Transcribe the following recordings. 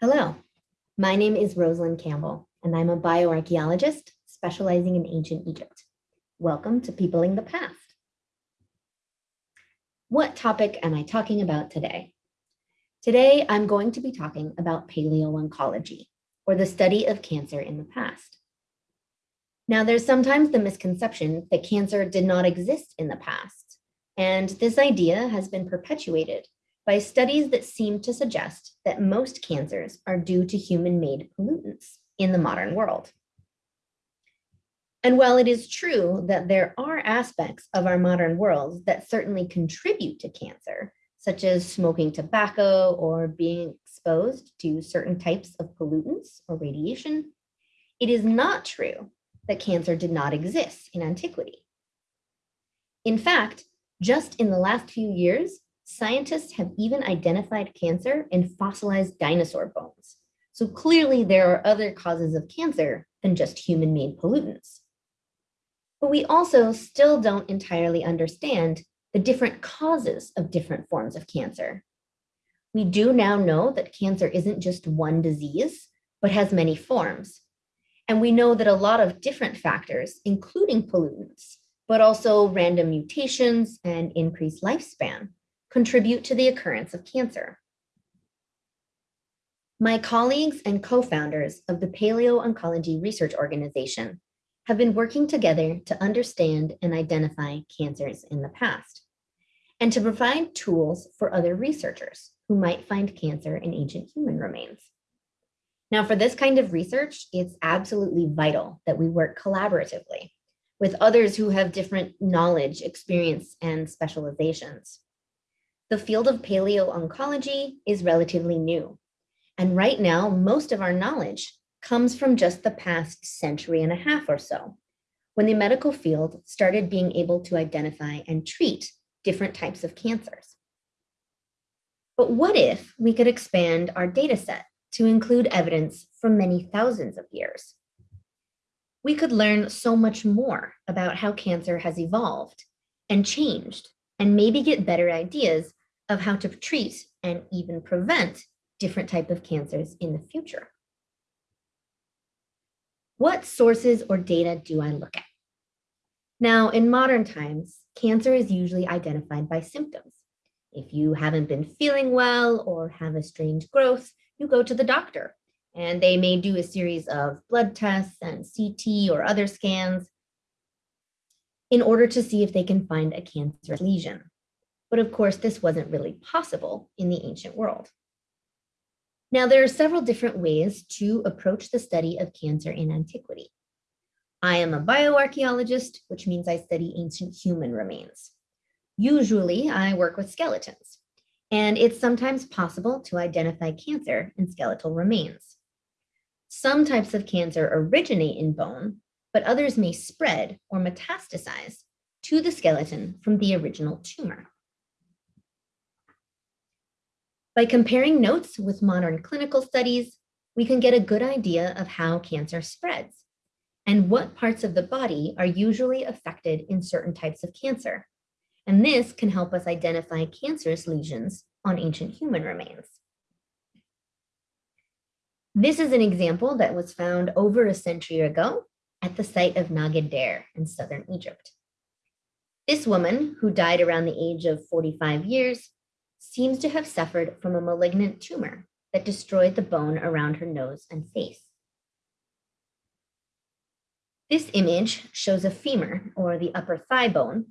Hello, my name is Roselyn Campbell, and I'm a bioarchaeologist specializing in ancient Egypt. Welcome to Peopling the Past. What topic am I talking about today? Today, I'm going to be talking about paleooncology, or the study of cancer in the past. Now, there's sometimes the misconception that cancer did not exist in the past, and this idea has been perpetuated by studies that seem to suggest that most cancers are due to human-made pollutants in the modern world. And while it is true that there are aspects of our modern world that certainly contribute to cancer, such as smoking tobacco or being exposed to certain types of pollutants or radiation, it is not true that cancer did not exist in antiquity. In fact, just in the last few years, scientists have even identified cancer in fossilized dinosaur bones. So clearly there are other causes of cancer than just human-made pollutants. But we also still don't entirely understand the different causes of different forms of cancer. We do now know that cancer isn't just one disease, but has many forms. And we know that a lot of different factors, including pollutants, but also random mutations and increased lifespan, contribute to the occurrence of cancer. My colleagues and co-founders of the Paleo-Oncology Research Organization have been working together to understand and identify cancers in the past, and to provide tools for other researchers who might find cancer in ancient human remains. Now, for this kind of research, it's absolutely vital that we work collaboratively with others who have different knowledge, experience, and specializations. The field of paleo-oncology is relatively new. And right now, most of our knowledge comes from just the past century and a half or so, when the medical field started being able to identify and treat different types of cancers. But what if we could expand our data set to include evidence from many thousands of years? We could learn so much more about how cancer has evolved and changed and maybe get better ideas of how to treat and even prevent different type of cancers in the future. What sources or data do I look at? Now, in modern times, cancer is usually identified by symptoms. If you haven't been feeling well or have a strange growth, you go to the doctor and they may do a series of blood tests and CT or other scans in order to see if they can find a cancerous lesion. But of course, this wasn't really possible in the ancient world. Now, there are several different ways to approach the study of cancer in antiquity. I am a bioarchaeologist, which means I study ancient human remains. Usually, I work with skeletons, and it's sometimes possible to identify cancer in skeletal remains. Some types of cancer originate in bone, but others may spread or metastasize to the skeleton from the original tumor. By comparing notes with modern clinical studies, we can get a good idea of how cancer spreads and what parts of the body are usually affected in certain types of cancer. And this can help us identify cancerous lesions on ancient human remains. This is an example that was found over a century ago at the site of Naga ed-Deir in southern Egypt. This woman, who died around the age of 45 years, seems to have suffered from a malignant tumor that destroyed the bone around her nose and face. This image shows a femur, or the upper thigh bone,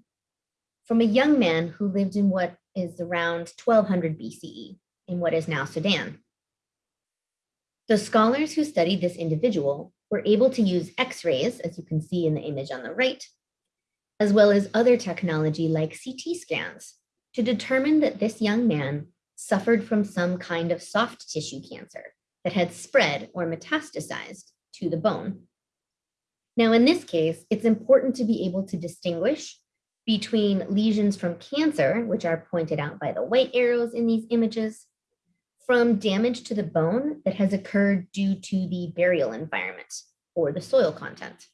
from a young man who lived in what is around 1200 BCE in what is now Sudan. The scholars who studied this individual were able to use x-rays, as you can see in the image on the right, as well as other technology like CT scans to determine that this young man suffered from some kind of soft tissue cancer that had spread or metastasized to the bone. Now, in this case, it's important to be able to distinguish between lesions from cancer, which are pointed out by the white arrows in these images, from damage to the bone that has occurred due to the burial environment or the soil content.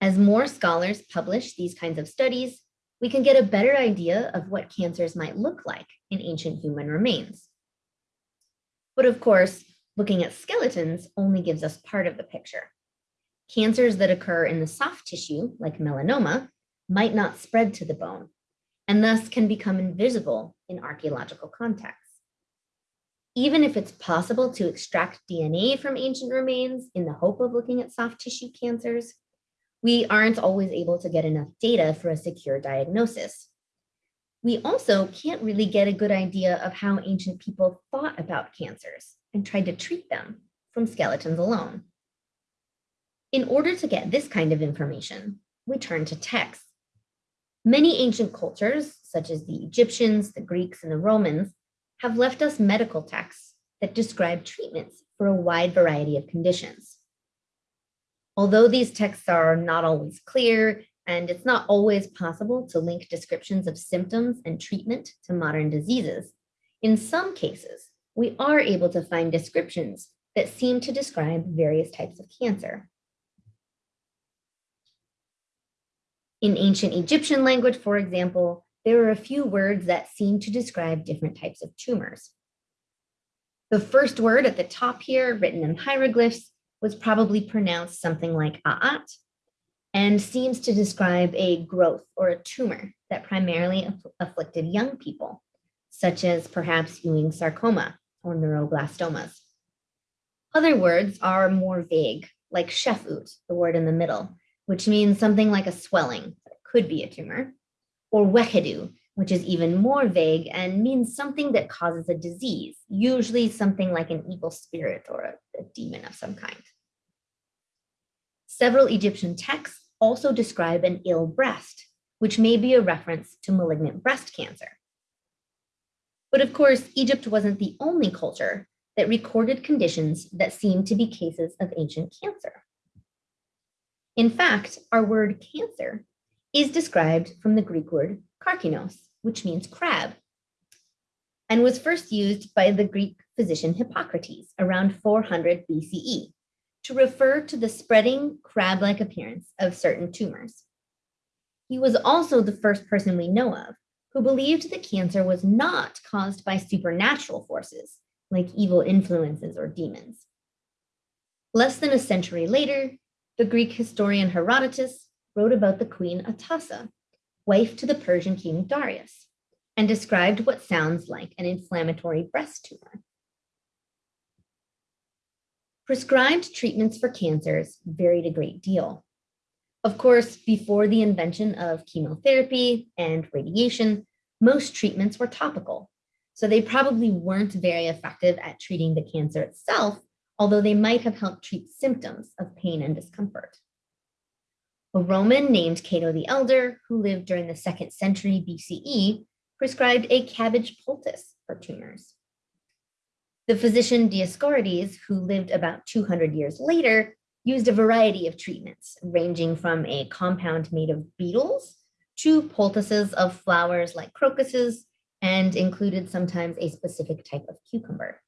As more scholars publish these kinds of studies, we can get a better idea of what cancers might look like in ancient human remains. But of course, looking at skeletons only gives us part of the picture. Cancers that occur in the soft tissue, like melanoma, might not spread to the bone, and thus can become invisible in archaeological contexts. Even if it's possible to extract DNA from ancient remains in the hope of looking at soft tissue cancers, we aren't always able to get enough data for a secure diagnosis. We also can't really get a good idea of how ancient people thought about cancers and tried to treat them from skeletons alone. In order to get this kind of information, we turn to texts. Many ancient cultures, such as the Egyptians, the Greeks, and the Romans, have left us medical texts that describe treatments for a wide variety of conditions. Although these texts are not always clear, and it's not always possible to link descriptions of symptoms and treatment to modern diseases, in some cases, we are able to find descriptions that seem to describe various types of cancer. In ancient Egyptian language, for example, there are a few words that seem to describe different types of tumors. The first word at the top here, written in hieroglyphs, was probably pronounced something like a'at and seems to describe a growth or a tumor that primarily aff afflicted young people, such as perhaps Ewing sarcoma or neuroblastomas. Other words are more vague, like shefut, the word in the middle, which means something like a swelling could be a tumor, or wekedu, which is even more vague and means something that causes a disease, usually something like an evil spirit or a, a demon of some kind. Several Egyptian texts also describe an ill breast, which may be a reference to malignant breast cancer. But of course, Egypt wasn't the only culture that recorded conditions that seemed to be cases of ancient cancer. In fact, our word cancer is described from the Greek word karkinos, which means crab, and was first used by the Greek physician Hippocrates around 400 BCE to refer to the spreading crab-like appearance of certain tumors. He was also the first person we know of who believed that cancer was not caused by supernatural forces like evil influences or demons. Less than a century later, the Greek historian Herodotus wrote about the queen Atossa, wife to the Persian king Darius, and described what sounds like an inflammatory breast tumor. Prescribed treatments for cancers varied a great deal. Of course, before the invention of chemotherapy and radiation, most treatments were topical, so they probably weren't very effective at treating the cancer itself, although they might have helped treat symptoms of pain and discomfort. A Roman named Cato the Elder, who lived during the second century BCE, prescribed a cabbage poultice for tumors. The physician Dioscorides, who lived about 200 years later, used a variety of treatments, ranging from a compound made of beetles to poultices of flowers like crocuses, and included sometimes a specific type of cucumber.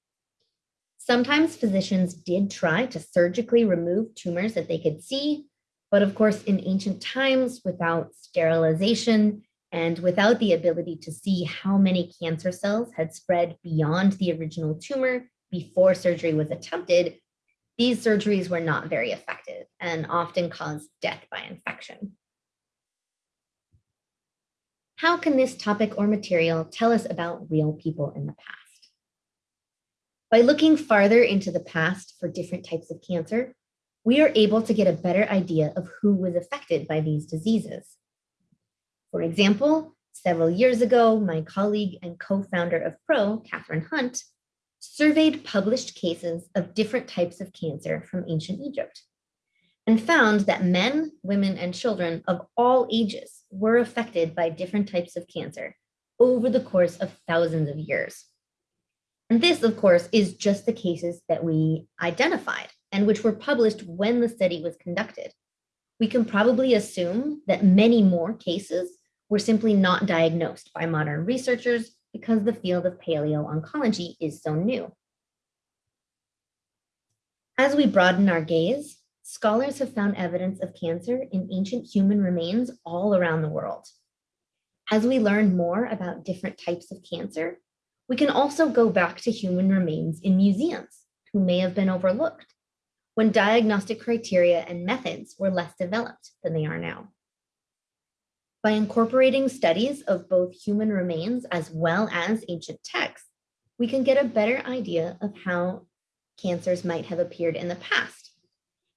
Sometimes physicians did try to surgically remove tumors that they could see, but of course, in ancient times, without sterilization and without the ability to see how many cancer cells had spread beyond the original tumor before surgery was attempted, these surgeries were not very effective and often caused death by infection. How can this topic or material tell us about real people in the past? By looking farther into the past for different types of cancer, we are able to get a better idea of who was affected by these diseases. For example, several years ago, my colleague and co-founder of PRO, Catherine Hunt, surveyed published cases of different types of cancer from ancient Egypt and found that men, women, and children of all ages were affected by different types of cancer over the course of thousands of years. And this, of course, is just the cases that we identified and which were published when the study was conducted. We can probably assume that many more cases were simply not diagnosed by modern researchers because the field of paleo-oncology is so new. As we broaden our gaze, scholars have found evidence of cancer in ancient human remains all around the world. As we learn more about different types of cancer, we can also go back to human remains in museums who may have been overlooked when diagnostic criteria and methods were less developed than they are now. By incorporating studies of both human remains as well as ancient texts, we can get a better idea of how cancers might have appeared in the past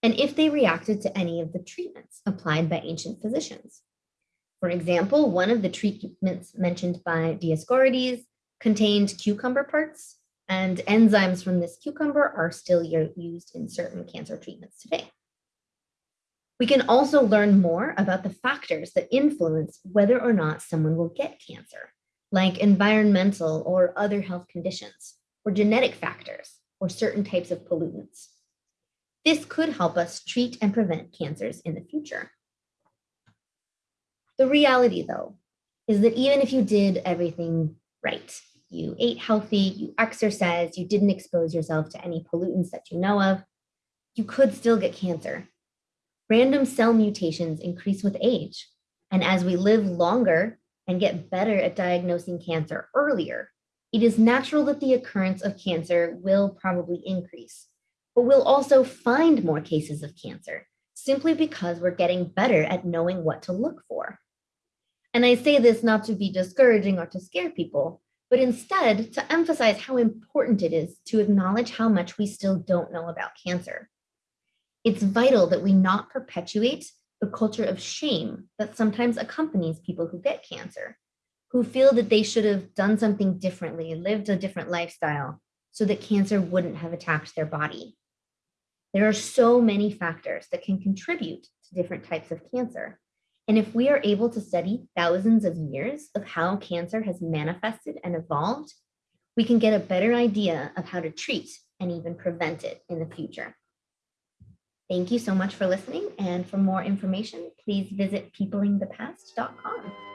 and if they reacted to any of the treatments applied by ancient physicians. For example, one of the treatments mentioned by Dioscorides contained cucumber parts and enzymes from this cucumber are still used in certain cancer treatments today. We can also learn more about the factors that influence whether or not someone will get cancer, like environmental or other health conditions, or genetic factors, or certain types of pollutants. This could help us treat and prevent cancers in the future. The reality, though, is that even if you did everything right, you ate healthy, you exercised, you didn't expose yourself to any pollutants that you know of, you could still get cancer. Random cell mutations increase with age. And as we live longer and get better at diagnosing cancer earlier, it is natural that the occurrence of cancer will probably increase. But we'll also find more cases of cancer simply because we're getting better at knowing what to look for. And I say this not to be discouraging or to scare people, but instead to emphasize how important it is to acknowledge how much we still don't know about cancer. It's vital that we not perpetuate the culture of shame that sometimes accompanies people who get cancer, who feel that they should have done something differently, lived a different lifestyle, so that cancer wouldn't have attacked their body. There are so many factors that can contribute to different types of cancer, and if we are able to study thousands of years of how cancer has manifested and evolved, we can get a better idea of how to treat and even prevent it in the future. Thank you so much for listening. And for more information, please visit peoplingthepast.com.